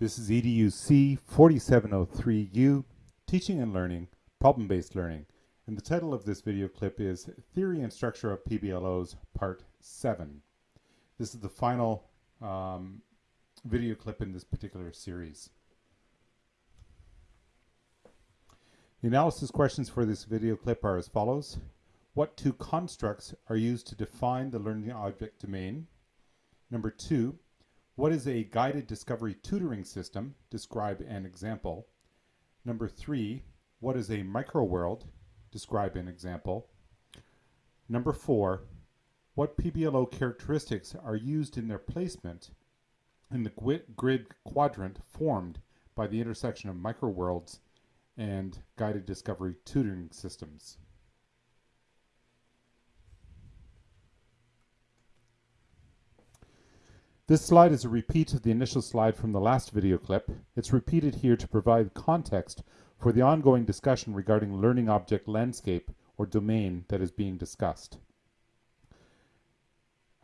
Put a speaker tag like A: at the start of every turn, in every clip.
A: This is EDUC 4703U, Teaching and Learning, Problem-Based Learning. And the title of this video clip is Theory and Structure of PBLOs, Part 7. This is the final um, video clip in this particular series. The analysis questions for this video clip are as follows. What two constructs are used to define the learning object domain? Number two, what is a guided discovery tutoring system? Describe an example. Number three, what is a microworld? Describe an example. Number four, what PBLO characteristics are used in their placement in the grid quadrant formed by the intersection of microworlds and guided discovery tutoring systems? This slide is a repeat of the initial slide from the last video clip. It's repeated here to provide context for the ongoing discussion regarding learning object landscape or domain that is being discussed.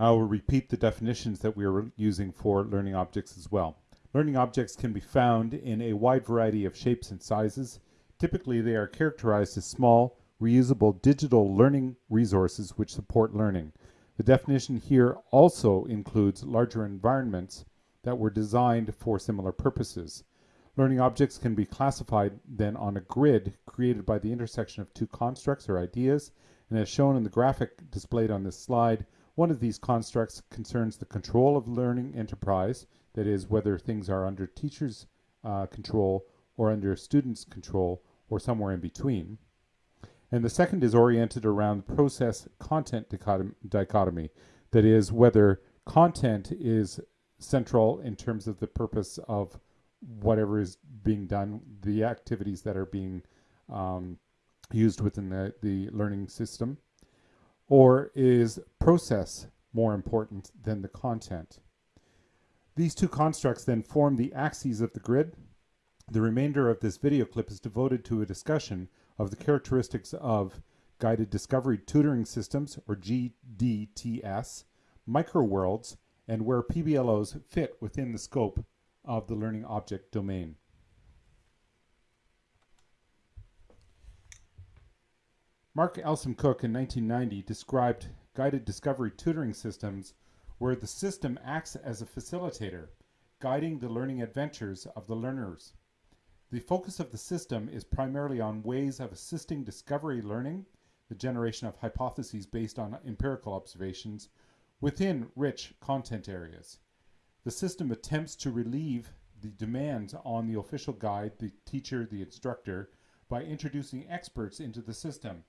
A: I will repeat the definitions that we are using for learning objects as well. Learning objects can be found in a wide variety of shapes and sizes. Typically, they are characterized as small, reusable digital learning resources which support learning. The definition here also includes larger environments that were designed for similar purposes. Learning objects can be classified then on a grid created by the intersection of two constructs or ideas, and as shown in the graphic displayed on this slide, one of these constructs concerns the control of learning enterprise, that is, whether things are under teachers' uh, control or under students' control or somewhere in between. And the second is oriented around process content dichotomy, that is, whether content is central in terms of the purpose of whatever is being done, the activities that are being um, used within the, the learning system, or is process more important than the content? These two constructs then form the axes of the grid. The remainder of this video clip is devoted to a discussion of the characteristics of guided discovery tutoring systems, or GDTS, microworlds, and where PBLOs fit within the scope of the learning object domain. Mark Elsom Cook in 1990 described guided discovery tutoring systems where the system acts as a facilitator, guiding the learning adventures of the learners. The focus of the system is primarily on ways of assisting discovery learning, the generation of hypotheses based on empirical observations, within rich content areas. The system attempts to relieve the demands on the official guide, the teacher, the instructor, by introducing experts into the system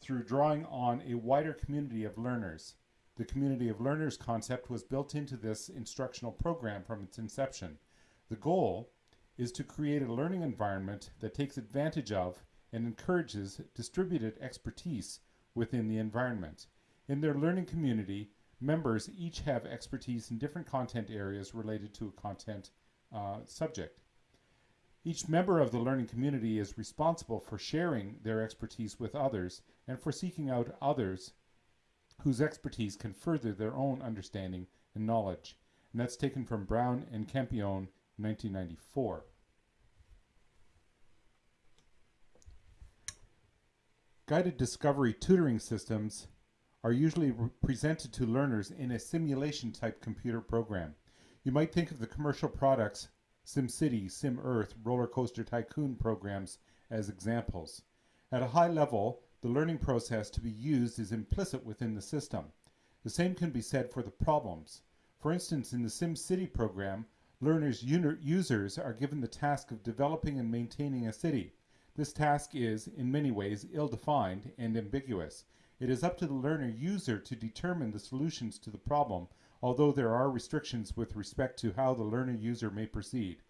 A: through drawing on a wider community of learners. The community of learners concept was built into this instructional program from its inception. The goal is to create a learning environment that takes advantage of and encourages distributed expertise within the environment. In their learning community, members each have expertise in different content areas related to a content uh, subject. Each member of the learning community is responsible for sharing their expertise with others and for seeking out others whose expertise can further their own understanding and knowledge. And that's taken from Brown and Campione 1994. Guided discovery tutoring systems are usually presented to learners in a simulation type computer program. You might think of the commercial products SimCity, SimEarth, Roller Coaster Tycoon programs as examples. At a high level, the learning process to be used is implicit within the system. The same can be said for the problems. For instance, in the SimCity program, learners users are given the task of developing and maintaining a city. This task is, in many ways, ill-defined and ambiguous. It is up to the learner user to determine the solutions to the problem, although there are restrictions with respect to how the learner user may proceed.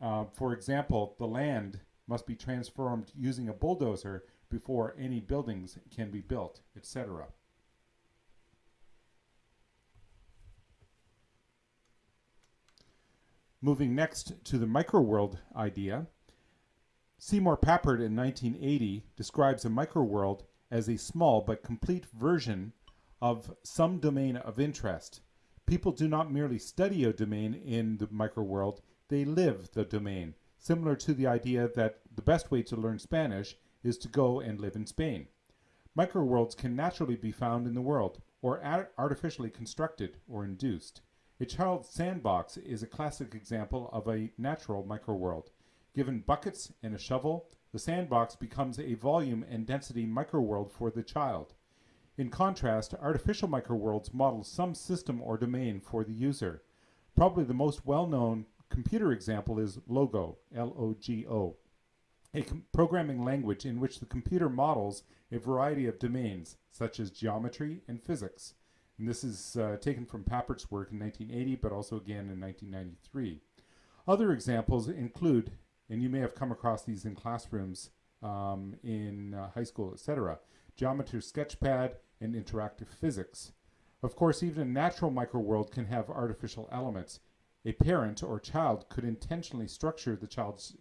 A: Uh, for example, the land must be transformed using a bulldozer before any buildings can be built, etc. Moving next to the microworld idea, Seymour Papert in 1980 describes a microworld as a small but complete version of some domain of interest. People do not merely study a domain in the microworld, they live the domain, similar to the idea that the best way to learn Spanish is to go and live in Spain. Microworlds can naturally be found in the world, or artificially constructed or induced. A child's sandbox is a classic example of a natural microworld. Given buckets and a shovel, the sandbox becomes a volume and density microworld for the child. In contrast, artificial microworlds model some system or domain for the user. Probably the most well-known computer example is Logo, L-O-G-O, a programming language in which the computer models a variety of domains, such as geometry and physics. And this is uh, taken from Papert's work in 1980, but also again in 1993. Other examples include, and you may have come across these in classrooms um, in uh, high school, etc., Geometry Sketchpad, and interactive physics. Of course, even a natural microworld can have artificial elements. A parent or child could intentionally structure the child's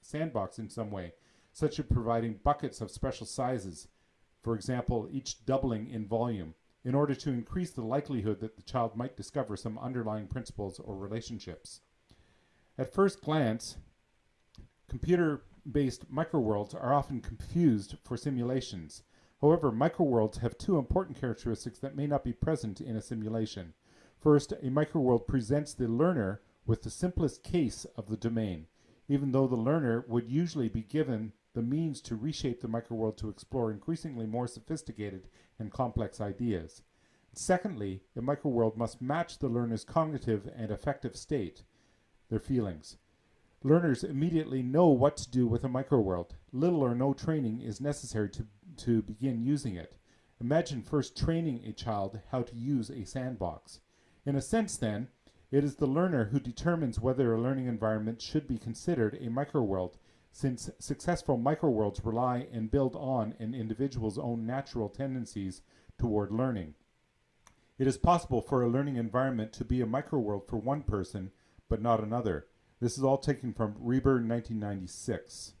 A: sandbox in some way, such as providing buckets of special sizes, for example, each doubling in volume, in order to increase the likelihood that the child might discover some underlying principles or relationships. At first glance, computer-based microworlds are often confused for simulations, However, microworlds have two important characteristics that may not be present in a simulation. First, a microworld presents the learner with the simplest case of the domain, even though the learner would usually be given the means to reshape the microworld to explore increasingly more sophisticated and complex ideas. Secondly, the microworld must match the learner's cognitive and affective state, their feelings. Learners immediately know what to do with a microworld. Little or no training is necessary to to begin using it. Imagine first training a child how to use a sandbox. In a sense then, it is the learner who determines whether a learning environment should be considered a microworld, since successful microworlds rely and build on an individual's own natural tendencies toward learning. It is possible for a learning environment to be a microworld for one person, but not another. This is all taken from Rieber 1996.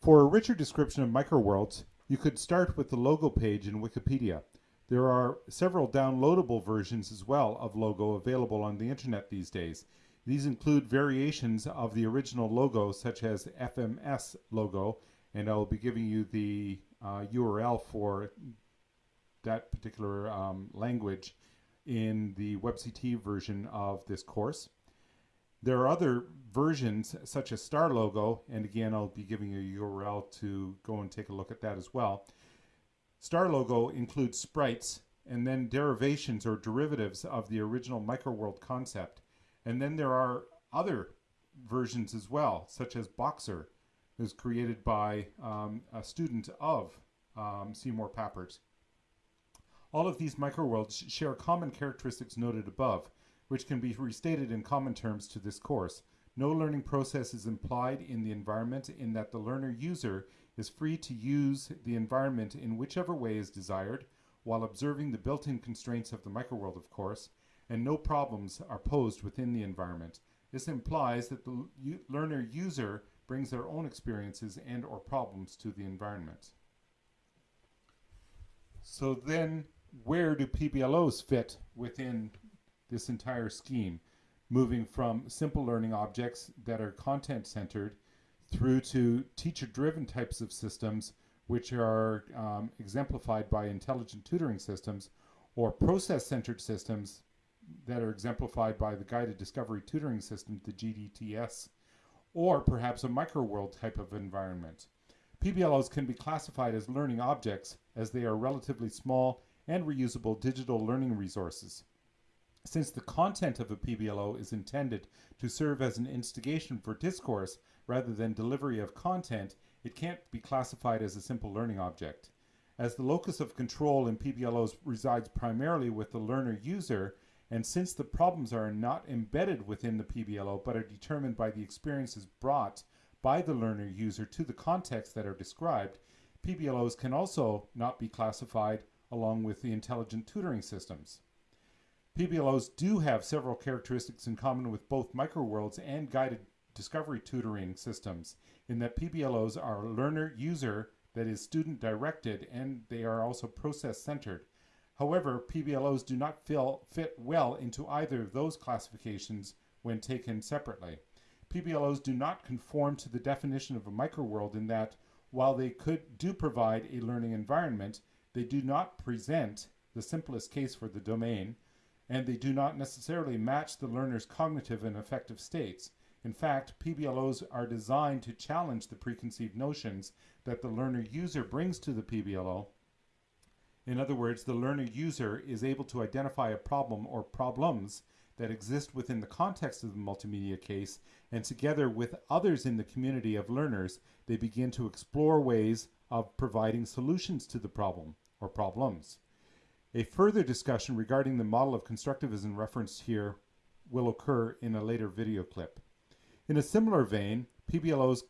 A: For a richer description of microworlds, you could start with the logo page in Wikipedia. There are several downloadable versions as well of logo available on the internet these days. These include variations of the original logo such as FMS logo and I'll be giving you the uh, URL for that particular um, language in the WebCT version of this course. There are other versions such as Star Logo, and again, I'll be giving you a URL to go and take a look at that as well. Star Logo includes sprites and then derivations or derivatives of the original microworld concept. And then there are other versions as well, such as Boxer, was created by um, a student of um, Seymour Papert. All of these microworlds share common characteristics noted above, which can be restated in common terms to this course. No learning process is implied in the environment in that the learner user is free to use the environment in whichever way is desired, while observing the built-in constraints of the microworld, of course, and no problems are posed within the environment. This implies that the learner user brings their own experiences and or problems to the environment. So then, where do PBLOs fit within this entire scheme, moving from simple learning objects that are content centered through to teacher driven types of systems, which are um, exemplified by intelligent tutoring systems, or process centered systems that are exemplified by the guided discovery tutoring system, the GDTS, or perhaps a microworld type of environment. PBLOs can be classified as learning objects as they are relatively small and reusable digital learning resources. Since the content of a PBLO is intended to serve as an instigation for discourse rather than delivery of content, it can't be classified as a simple learning object. As the locus of control in PBLOs resides primarily with the learner user, and since the problems are not embedded within the PBLO but are determined by the experiences brought by the learner user to the context that are described, PBLOs can also not be classified along with the intelligent tutoring systems. PBLOs do have several characteristics in common with both microworlds and guided discovery tutoring systems in that PBLOs are learner user that is student directed and they are also process centered. However, PBLOs do not fit well into either of those classifications when taken separately. PBLOs do not conform to the definition of a microworld in that while they could do provide a learning environment, they do not present the simplest case for the domain, and they do not necessarily match the learner's cognitive and affective states. In fact, PBLOs are designed to challenge the preconceived notions that the learner user brings to the PBLO. In other words, the learner user is able to identify a problem or problems that exist within the context of the multimedia case, and together with others in the community of learners, they begin to explore ways of providing solutions to the problem or problems. A further discussion regarding the model of constructivism referenced here will occur in a later video clip. In a similar vein, PBLOs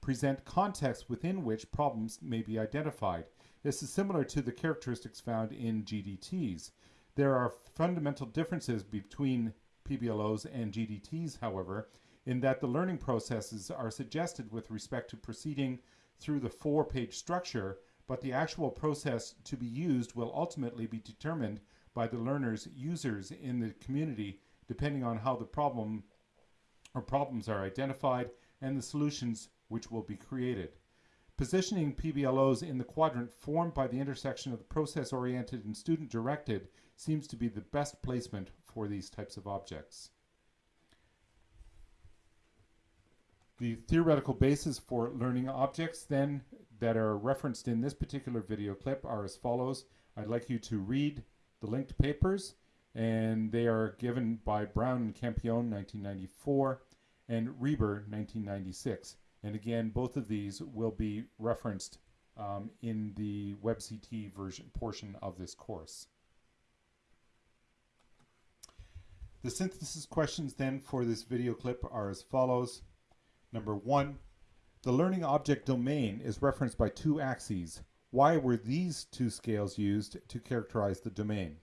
A: present contexts within which problems may be identified. This is similar to the characteristics found in GDTs. There are fundamental differences between PBLOs and GDTs, however, in that the learning processes are suggested with respect to proceeding through the four-page structure, but the actual process to be used will ultimately be determined by the learners, users in the community, depending on how the problem or problems are identified and the solutions which will be created. Positioning PBLOs in the quadrant formed by the intersection of the process-oriented and student-directed seems to be the best placement for these types of objects. The theoretical basis for learning objects then that are referenced in this particular video clip are as follows. I'd like you to read the linked papers and they are given by Brown and Campione 1994 and Rieber 1996. And again, both of these will be referenced um, in the WebCT version portion of this course. The synthesis questions then for this video clip are as follows. Number one, the learning object domain is referenced by two axes. Why were these two scales used to characterize the domain?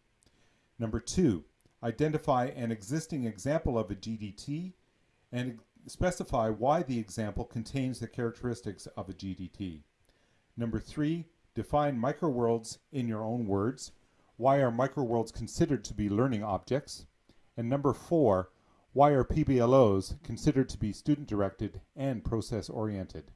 A: Number two, identify an existing example of a GDT and specify why the example contains the characteristics of a GDT. Number three, define microworlds in your own words. Why are microworlds considered to be learning objects? And number four, why are PBLOs considered to be student-directed and process-oriented?